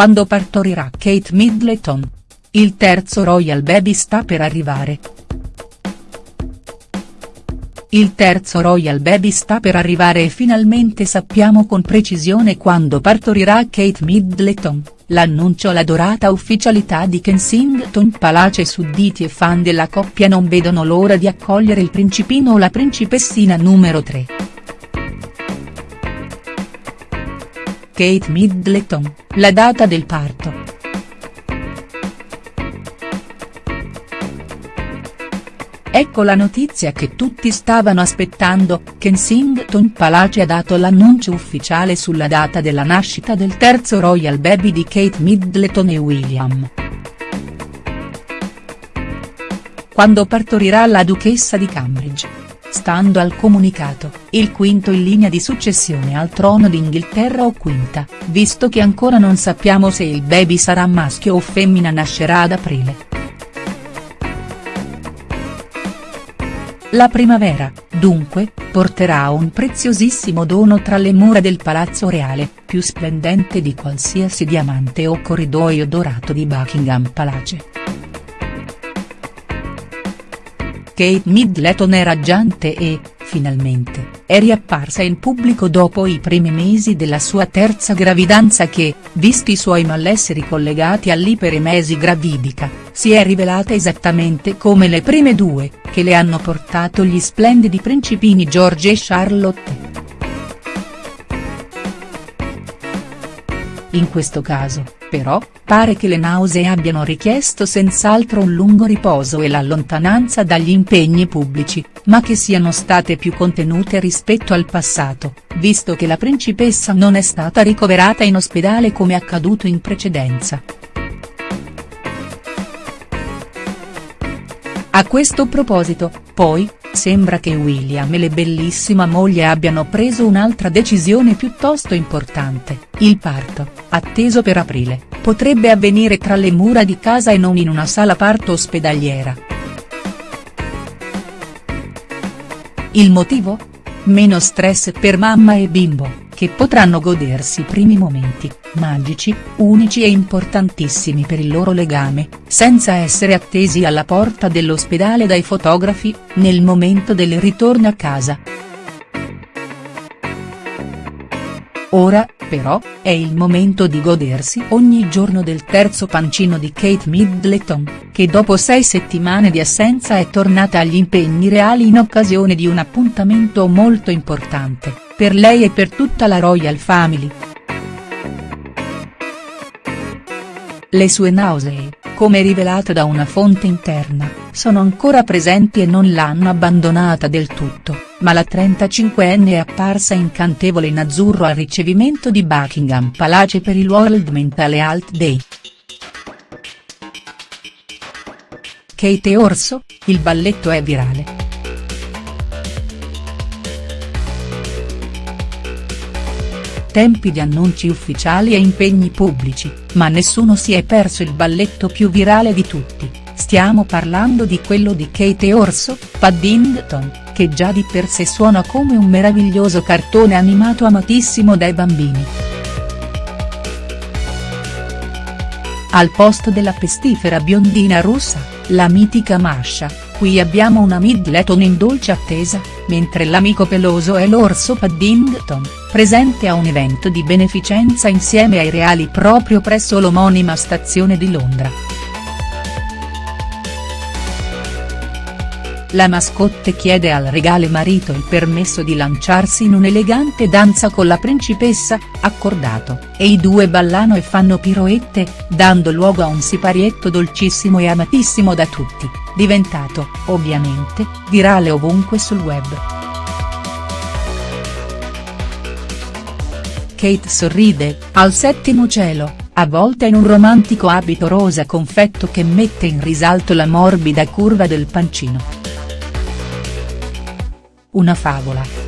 quando partorirà Kate Middleton. Il terzo Royal Baby sta per arrivare. Il terzo Royal Baby sta per arrivare e finalmente sappiamo con precisione quando partorirà Kate Middleton, l'annuncio la dorata ufficialità di Kensington Palace sudditi e fan della coppia non vedono l'ora di accogliere il principino o la principessina numero 3. Kate Middleton, la data del parto. Ecco la notizia che tutti stavano aspettando, Kensington Palace ha dato l'annuncio ufficiale sulla data della nascita del terzo royal baby di Kate Middleton e William. Quando partorirà la duchessa di Cambridge. Stando al comunicato, il quinto in linea di successione al trono d'Inghilterra o quinta, visto che ancora non sappiamo se il baby sarà maschio o femmina nascerà ad aprile. La primavera, dunque, porterà un preziosissimo dono tra le mura del Palazzo Reale, più splendente di qualsiasi diamante o corridoio dorato di Buckingham Palace. Kate Middleton è raggiante e, finalmente, è riapparsa in pubblico dopo i primi mesi della sua terza gravidanza che, visti i suoi malesseri collegati all'iperemesi gravidica, si è rivelata esattamente come le prime due, che le hanno portato gli splendidi principini George e Charlotte. In questo caso, però, pare che le nausee abbiano richiesto senz'altro un lungo riposo e la lontananza dagli impegni pubblici, ma che siano state più contenute rispetto al passato, visto che la principessa non è stata ricoverata in ospedale come accaduto in precedenza. A questo proposito, poi, sembra che William e le bellissima moglie abbiano preso un'altra decisione piuttosto importante, il parto, atteso per aprile, potrebbe avvenire tra le mura di casa e non in una sala parto ospedaliera. Il motivo? Meno stress per mamma e bimbo che potranno godersi primi momenti, magici, unici e importantissimi per il loro legame, senza essere attesi alla porta dell'ospedale dai fotografi, nel momento del ritorno a casa. Ora, però, è il momento di godersi ogni giorno del terzo pancino di Kate Middleton, che dopo sei settimane di assenza è tornata agli impegni reali in occasione di un appuntamento molto importante per lei e per tutta la Royal Family. Le sue nausee, come rivelato da una fonte interna, sono ancora presenti e non l'hanno abbandonata del tutto, ma la 35enne è apparsa incantevole in azzurro al ricevimento di Buckingham Palace per il World Mental Health Day. Kate Orso, il balletto è virale. tempi di annunci ufficiali e impegni pubblici, ma nessuno si è perso il balletto più virale di tutti, stiamo parlando di quello di Kate Orso, Paddington, che già di per sé suona come un meraviglioso cartone animato amatissimo dai bambini. Al posto della pestifera biondina russa, la mitica Masha, qui abbiamo una Middleton in dolce attesa, mentre l'amico peloso è l'orso Paddington, presente a un evento di beneficenza insieme ai reali proprio presso l'omonima stazione di Londra. La mascotte chiede al regale marito il permesso di lanciarsi in un'elegante danza con la principessa, accordato, e i due ballano e fanno piroette, dando luogo a un siparietto dolcissimo e amatissimo da tutti, diventato, ovviamente, virale ovunque sul web. Kate sorride, al settimo cielo, avvolta in un romantico abito rosa confetto che mette in risalto la morbida curva del pancino. Una favola.